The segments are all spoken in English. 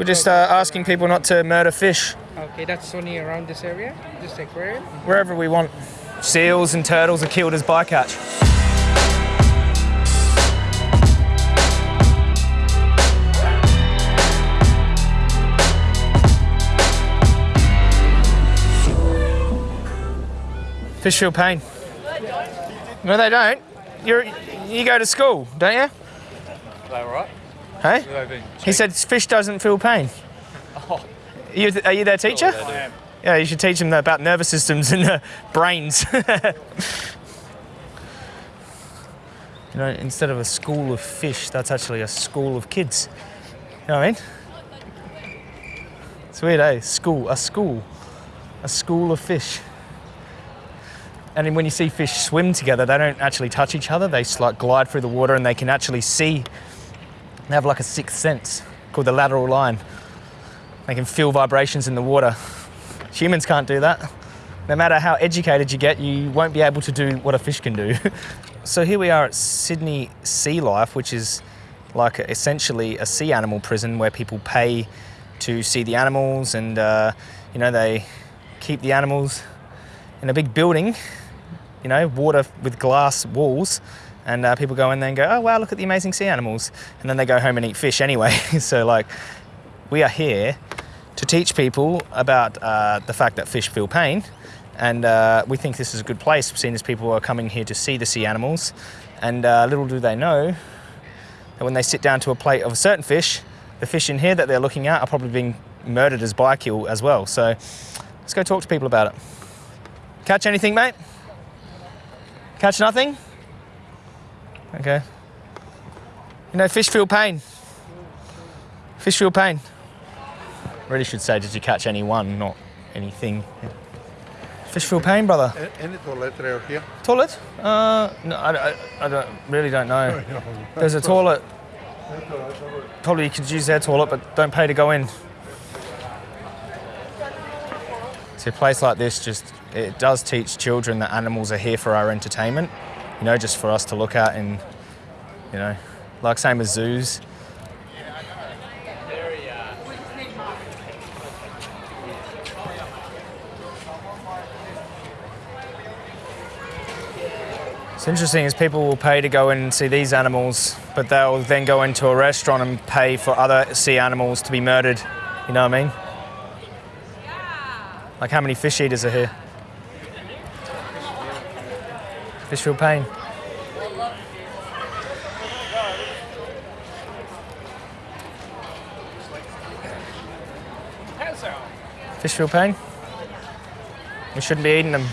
We're just uh, asking people not to murder fish Okay, that's only around this area, this aquarium. wherever we want. Seals and turtles are killed as bycatch. Fish feel pain. No, they don't. You're, you go to school, don't you? They all right? Hey? He said fish doesn't feel pain. Are you, are you their teacher? Yeah, you should teach them about nervous systems and uh, brains. you know, instead of a school of fish, that's actually a school of kids. You know what I mean? It's weird, eh? School, a school, a school of fish. And then when you see fish swim together, they don't actually touch each other. They like glide through the water and they can actually see. They have like a sixth sense called the lateral line. They can feel vibrations in the water. Humans can't do that. No matter how educated you get, you won't be able to do what a fish can do. so here we are at Sydney Sea Life, which is like essentially a sea animal prison where people pay to see the animals and, uh, you know, they keep the animals in a big building, you know, water with glass walls. And uh, people go in there and go, oh, wow, look at the amazing sea animals. And then they go home and eat fish anyway. so, like, we are here to teach people about uh, the fact that fish feel pain. And uh, we think this is a good place, seeing as people are coming here to see the sea animals. And uh, little do they know that when they sit down to a plate of a certain fish, the fish in here that they're looking at are probably being murdered as bykill as well. So let's go talk to people about it. Catch anything, mate? Catch nothing? Okay. You know, fish feel pain. Fish feel pain. Really should say, did you catch any one, not anything? Fish feel pain, brother. Any toilet out here? Toilet? Uh, no, I, I, I don't, really don't know. There's a toilet. Probably you could use their toilet, but don't pay to go in. See, a place like this just, it does teach children that animals are here for our entertainment, you know, just for us to look at and, you know, like same as zoos. It's interesting is people will pay to go in and see these animals, but they'll then go into a restaurant and pay for other sea animals to be murdered. You know what I mean? Like how many fish eaters are here? Fish feel pain. Fish feel pain? We shouldn't be eating them.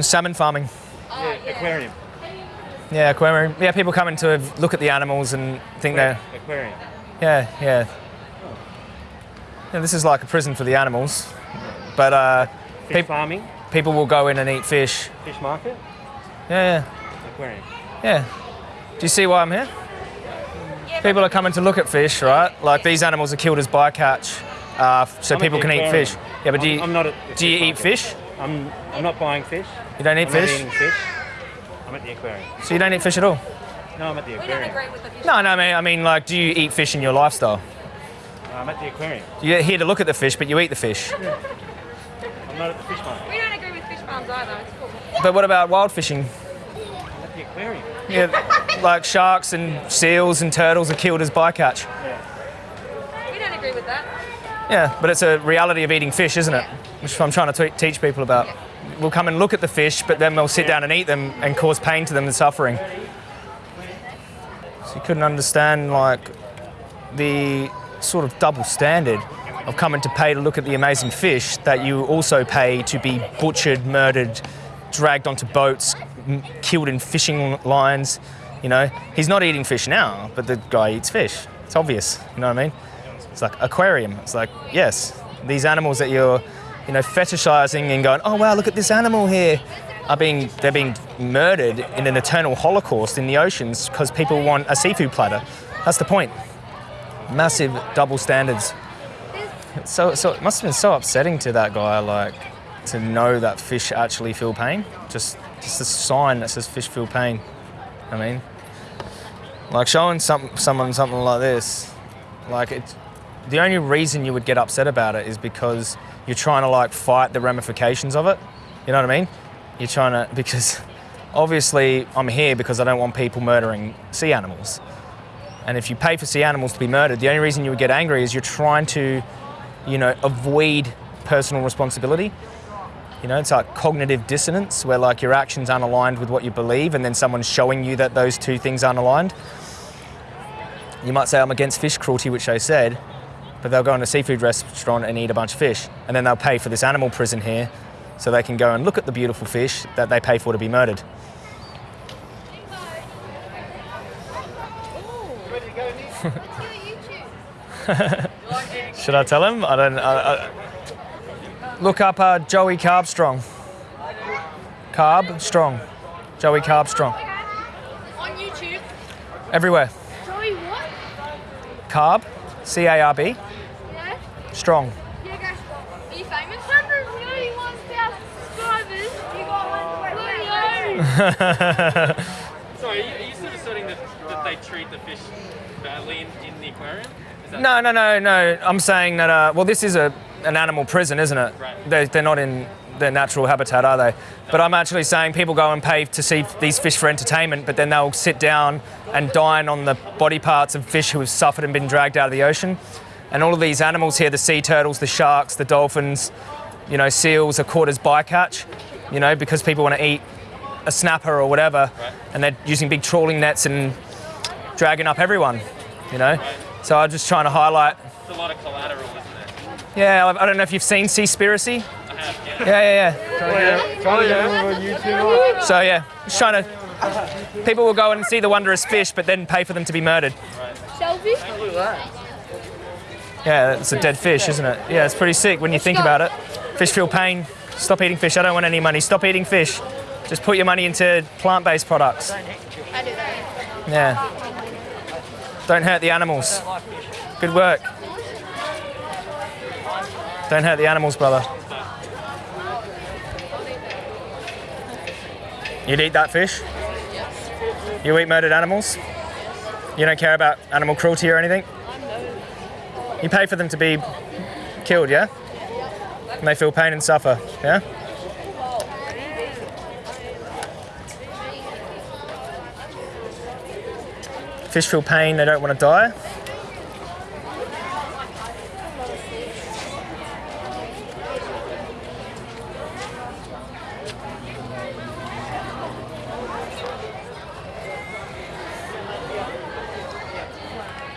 Salmon farming. Yeah, Aquarium. Yeah, aquarium. Yeah, people come in to look at the animals and think they're. Aquarium. Yeah, yeah. Yeah, this is like a prison for the animals. But uh, Fish Peop- farming. people will go in and eat fish. Fish market. Yeah, Aquarium. yeah. Do you see why I'm here? Yeah, People are coming to look at fish, right? Like these animals are killed as bycatch, uh, so I'm people the can eat fish. Yeah, but do I'm- you, I'm not at do you fish eat fish? I'm, I'm not buying fish. You don't eat I'm not fish? eating fish. I'm at the aquarium. So you don't eat fish at all? No, I'm at the aquarium. We don't aquarium. agree with the fish. No, no, I mean, I mean, like, do you eat fish in your lifestyle? Uh, I'm at the aquarium. You're here to look at the fish, but you eat the fish. I'm not at the fish market. We don't agree with fish farms either. It's cool. But what about wild fishing? I'm at the aquarium. Yeah, like sharks and seals and turtles are killed as bycatch. We don't agree with that. Yeah, but it's a reality of eating fish, isn't it? Which I'm trying to te- teach people about. We'll come and look at the fish, but then we'll sit down and eat them and cause pain to them and suffering. So you couldn't understand like the sort of double standard of coming to pay to look at the amazing fish that you also pay to be butchered, murdered, dragged onto boats, killed in fishing lines. You know, he's not eating fish now, but the guy eats fish. It's obvious. You know what I mean? It's like aquarium. It's like yes, these animals that you're, you know, fetishizing and going, oh wow, look at this animal here, are being they're being murdered in an eternal holocaust in the oceans because people want a seafood platter. That's the point. Massive double standards. So, so it must have been so upsetting to that guy, like, to know that fish actually feel pain. Just, just a sign that says fish feel pain. I mean, like showing some, someone something like this, like it's the only reason you would get upset about it is because you're trying to like fight the ramifications of it. You know what I mean? You're trying to because obviously I'm here because I don't want people murdering sea animals. And if you pay for sea animals to be murdered, the only reason you would get angry is you're trying to, you know, avoid personal responsibility. You know, it's like cognitive dissonance where like your actions aren't aligned with what you believe and then someone's showing you that those two things aren't aligned. You might say I'm against fish cruelty, which I said, but they'll go in a seafood restaurant and eat a bunch of fish and then they'll pay for this animal prison here so they can go and look at the beautiful fish that they pay for to be murdered. Should I tell him? I don't. I, I, look up uh, Joey Carbstrong. Carb Strong. Joey Carbstrong. On YouTube. Everywhere. Joey what? Carb. C A R B. Yeah? Strong. Yeah, guys. Are you famous? 131,000 subscribers. You got one. Sorry, are you, are you sort of asserting that, that they treat the fish badly in, in the aquarium? No, no, no, no. I'm saying that. Uh, well, this is a an animal prison, isn't it? Right. They're, they're not in their natural habitat, are they? But I'm actually saying people go and pay to see these fish for entertainment, but then they'll sit down and dine on the body parts of fish who have suffered and been dragged out of the ocean. And all of these animals here, the sea turtles, the sharks, the dolphins, you know, seals are caught as bycatch, you know, because people want to eat a snapper or whatever, and they're using big trawling nets and dragging up everyone, you know. So I'm just trying to highlight it's a lot of collateral, isn't it? yeah, I I don't know if you've seen Seaspiracy. I have, yeah. Yeah, yeah, Trying to get him yeah. So yeah, just trying to. People will go and see the wondrous fish, but then pay for them to be murdered. Selfie? Yeah, it's a dead fish, isn't it? Yeah, it's pretty sick when you think about it. Fish feel pain. Stop eating fish. I don't want any money. Stop eating fish. Just put your money into plant-based products. I do that. Yeah. Don't hurt the animals. Good work. Don't hurt the animals, brother. You'd eat that fish? You eat murdered animals? You don't care about animal cruelty or anything? You pay for them to be killed, yeah? And they feel pain and suffer, yeah? Fish feel pain, they don't want to die.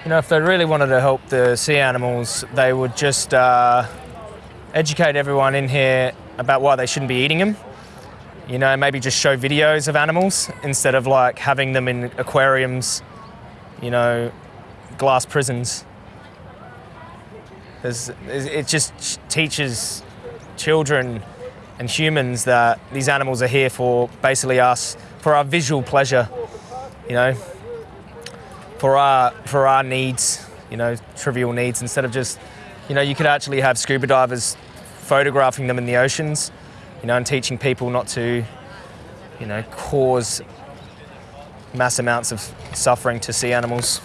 You know, if they really wanted to help the sea animals, they would just uh, educate everyone in here about why they shouldn't be eating them. You know, maybe just show videos of animals instead of like having them in aquariums, you know, glass prisons. There's, it just teaches children and humans that these animals are here for basically us, for our visual pleasure, you know, for our for our needs, you know, trivial needs. Instead of just, you know, you could actually have scuba divers photographing them in the oceans, you know, and teaching people not to, you know, cause mass amounts of suffering to sea animals.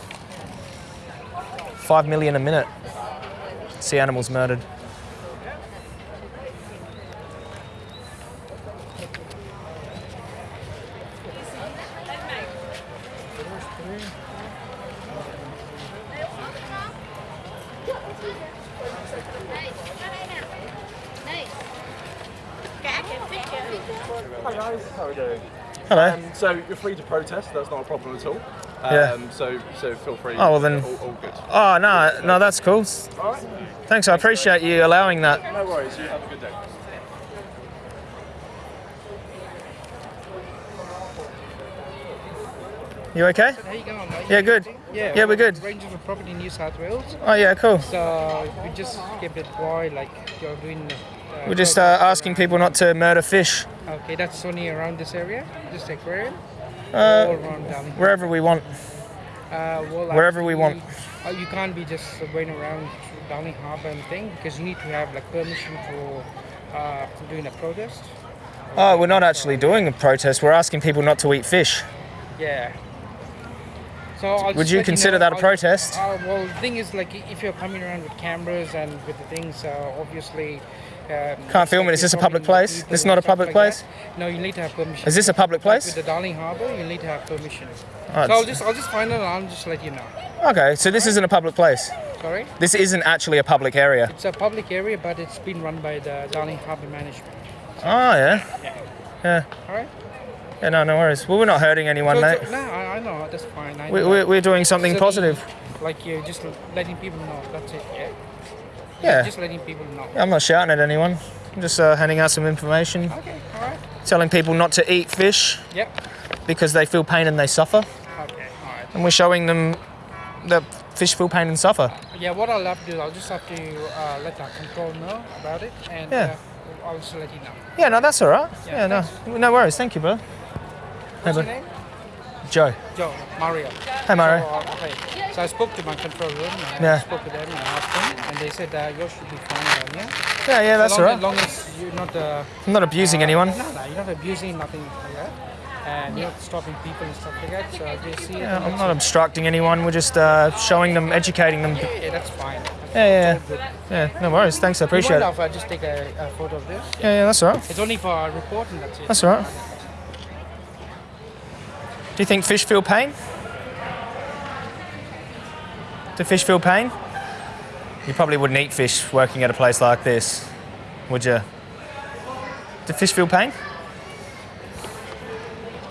Five million a minute. Sea animals murdered. Hi guys, how are we doing? Hello. Um, so you're free to protest. That's not a problem at all. Um, Yeah. So so feel free. Oh, well then- All, all good. Oh no, no, that's cool. All right. Thanks, I appreciate you allowing that. No worries. You have a good day. You okay? How you going, mate? Yeah, good. Yeah, Yeah, we're good. Rangers of Property in New South Wales. Oh yeah, cool. So we just kept it quiet, like you're doing. We're just uh, asking people not to murder fish Okay, that's only around this area, this aquarium. uh, all around down here. wherever we want. Uh, well, wherever we want. Uh, you can't be just going around Darling Harbour and thing because you need to have like permission for uh, doing a protest. Oh, we're not actually doing a protest. We're asking people not to eat fish. Yeah. So I'll Would you consider know, that a protest? Uh, well, the thing is, like, if you're coming around with cameras and with the things, uh, obviously. Um, Can't film it. Is this a public place? This is not a public place? No, you need to have permission. Is this a public place? with the Darling Harbour, you need to have permission. Oh, so I'll just, I'll just find it and I'll just let you know. Okay, so this isn't a public place. Sorry. This isn't actually a public area. It's a public area, but it's been run by the Darling Harbour Management. Oh yeah. Yeah. All right. Yeah. No, no worries. Well, we're not hurting anyone, mate. no, I, I know that's fine. I We, know. we're, we're doing something So positive. Like you're just letting people know. That's it. Yeah. Yeah. Just letting people know. I'm not shouting at anyone. I'm just uh, handing out some information, Okay. All right. telling people not to eat fish Yep. because they feel pain and they suffer, Okay. All right. and we're showing them that fish feel pain and suffer. Yeah. What I'll have to do, I'll just have to uh, let our control know about it, and Yeah. uh, I'll just let you know. Yeah, no, that's all right. Yeah, Yeah, no, no worries. Thank you, bro. What's your name? Joe. Joe. Mario. Hey, Mario. So, uh, okay. So I spoke to my control room. And Yeah. I spoke with them and asked them, and they said uh, yours should be fine down here. Yeah, yeah, that's as all right. As long as you're not. Uh, I'm not abusing uh, anyone. No, no, you're not abusing nothing like that. And you're not stopping people and stuff like that. So they see. Yeah, I'm not obstructing anyone. We're just uh, showing them, educating them. it. Yeah, that's fine. Yeah, yeah, It's all good. yeah. Yeah, no worries. Thanks, I You appreciate mind it. if I just take a, a photo of this? Yeah, yeah, that's all right. It's only for our report and that's it. That's all right. Do you think fish feel pain? Do fish feel pain? You probably wouldn't eat fish working at a place like this, would you? Do fish feel pain?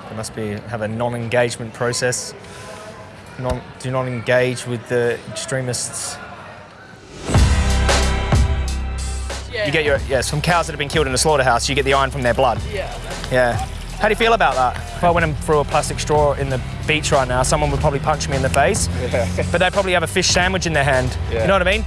They must be have a non-engagement process. Non, do not engage with the extremists. You get your yes from cows that have been killed in a slaughterhouse. You get the iron from their blood. Yeah. Yeah. How do you feel about that? If I went and threw a plastic straw in the beach right now, someone would probably punch me in the face. Yeah. But they probably have a fish sandwich in their hand. Yeah. You know what I mean?